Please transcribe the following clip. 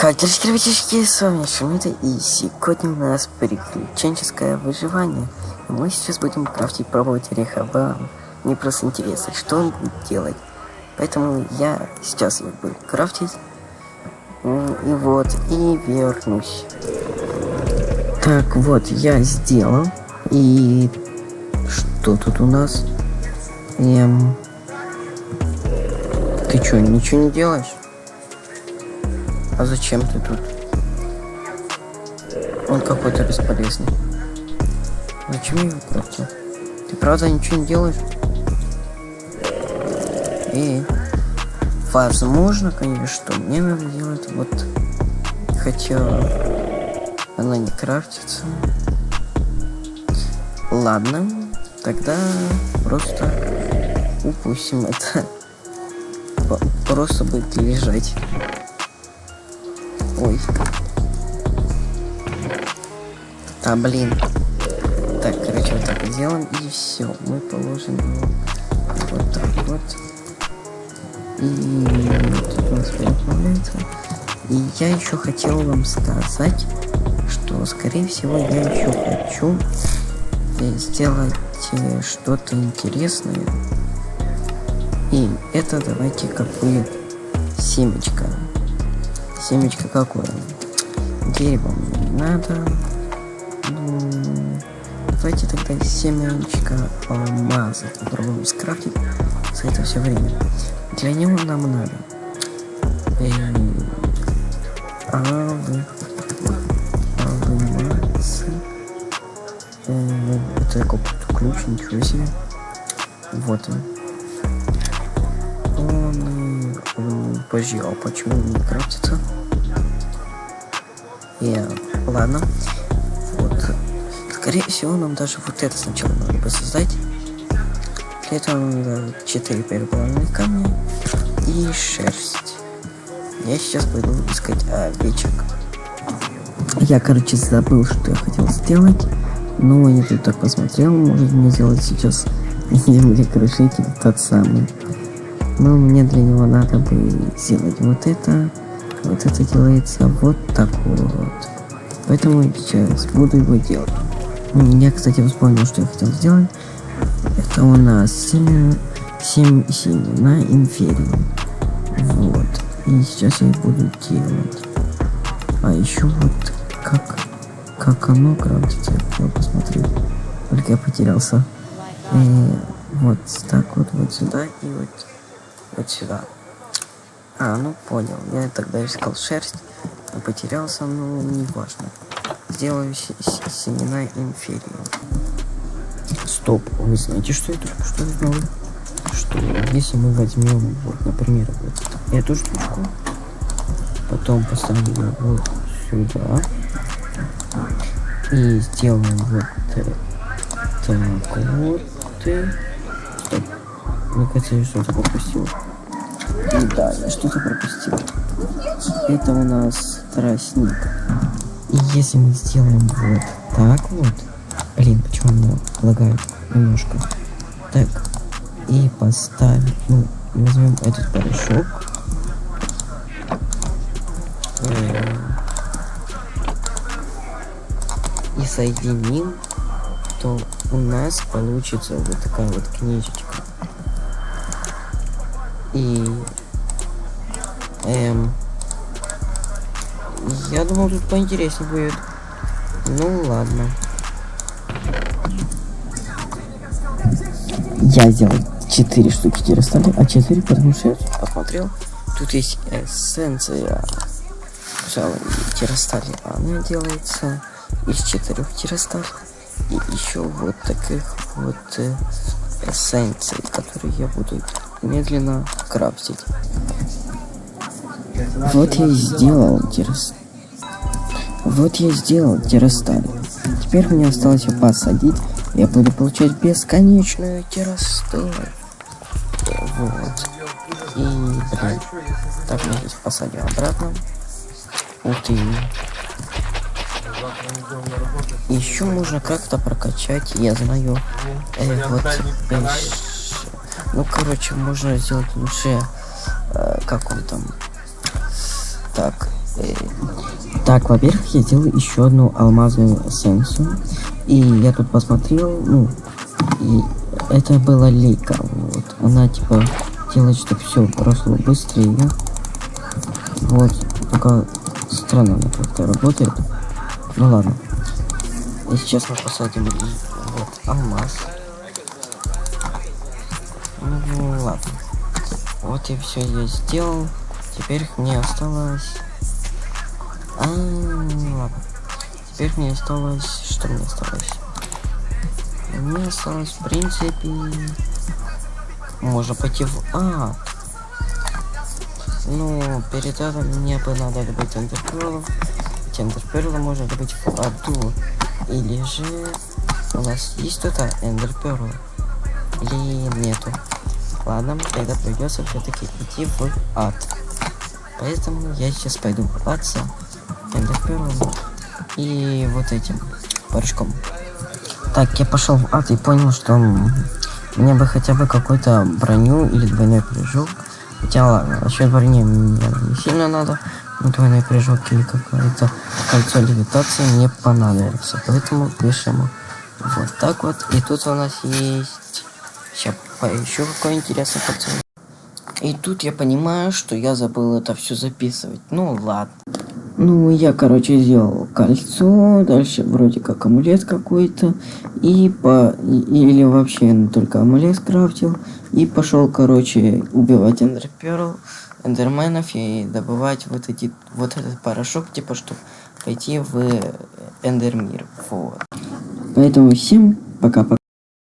Дела, ребятишки, с вами Шумита, и сегодня у нас приключенческое выживание. Мы сейчас будем крафтить, пробовать Рехабам. Мне просто интересно, что он будет делать. Поэтому я сейчас его буду крафтить. И вот, и вернусь. Так, вот, я сделал. И что тут у нас? Эм... Ты что, ничего не делаешь? А зачем ты тут? Он какой-то бесполезный. Зачем я его крафтил? Ты правда ничего не делаешь? И возможно, конечно, что мне надо делать вот хотя она не крафтится. Ладно, тогда просто упустим это. Просто будет лежать. Ой. А, блин. Так, короче, вот так сделаем, и все. Мы положим его вот так вот. И тут у нас переплавляется. И я еще хотел вам сказать, что, скорее всего, я еще хочу сделать э, что-то интересное. И это давайте как будет семечко семечко какое? Дерево надо. Давайте тогда семечко алмаза попробуем скрафтить за это все время. Для него нам надо алый, алмазы. Это какой-то ключ, ничего себе. Вот. Он, подожди, а почему не крафтится? И, ладно. Вот. Скорее всего, нам даже вот это сначала надо бы создать. Для этого нам надо 4 переполненных камня и шерсть. Я сейчас пойду искать овечек. Я, короче, забыл, что я хотел сделать. Но я тут так посмотрел, может мне сделать сейчас землекрушитель тот самый. Но мне для него надо бы сделать вот это. Вот это делается вот так вот. Поэтому сейчас буду его делать. Я, кстати, вспомнил, что я хотел сделать. Это у нас 7, 7 семена инферии. Вот. И сейчас я их буду делать. А еще вот как, как оно крафтится, я посмотрю. Только я потерялся. И э, вот так вот, вот сюда и вот, вот сюда. А, ну понял. Я тогда искал шерсть, но потерялся, но не важно. Сделаю семена инферии. Стоп, вы знаете, что это? Что это сделал? Что если мы возьмем, вот, например, вот эту штучку, потом поставим вот сюда, и сделаем вот так вот. Стоп. Мне кажется, я что-то пропустил. И да, я что-то пропустил. Это у нас тростник. И если мы сделаем вот так вот... Блин, почему меня лагает немножко? Так. И поставим... Ну, возьмем этот порошок. И соединим, то у нас получится вот такая вот книжечка. И... Эм... Я думал, тут поинтереснее будет. Ну, ладно. Я сделал 4 штуки террастали, а 4 потому что я посмотрел. Тут есть эссенция террастали. Она делается из четырех террасталей. И еще вот таких вот э, эссенций, которые я буду медленно крафтить. Вот я и сделал террас. Вот я сделал террасталь. Теперь мне осталось его посадить. Я буду получать бесконечную террасталь. Вот. И, блин. Так, я здесь посадил обратно. Ух ты. Еще можно как-то прокачать, я знаю. Э, вот, э, ну, короче, можно сделать лучше, э, как он там, так, Э, Так, во-первых, я сделал еще одну алмазную эссенцию. И я тут посмотрел, ну, и это была лейка. Вот. Она типа делает, чтобы все прошло быстрее. Вот. Только странно она как-то работает. Ну ладно. И сейчас мы посадим вот алмаз. Ну ладно. Вот и все я сделал. Теперь мне осталось... А, ладно. Теперь мне осталось... Что мне осталось? Мне осталось, в принципе... Можно пойти в ад. Ну, перед этим мне бы надо добыть эндерперлов. Эти можно добыть в аду. Или же... У нас есть тут эндерперлы? Или нету? Ладно, тогда придется все-таки идти в ад. Поэтому я сейчас пойду купаться эндерперлом и вот этим порошком. Так, я пошел в ад и понял, что мне бы хотя бы какую-то броню или двойной прыжок. Хотя ладно, насчет брони мне не сильно надо. Но двойной прыжок или какое-то кольцо левитации мне понадобится. Поэтому пишем вот так вот. И тут у нас есть... Сейчас поищу какой интересный кольцо. И тут я понимаю, что я забыл это все записывать. Ну ладно. Ну, я, короче, сделал кольцо, дальше вроде как амулет какой-то, и по... или вообще только амулет скрафтил, и пошел, короче, убивать эндерперл, эндерменов и добывать вот эти, вот этот порошок, типа, чтобы пойти в эндермир, вот. Поэтому всем пока-пока.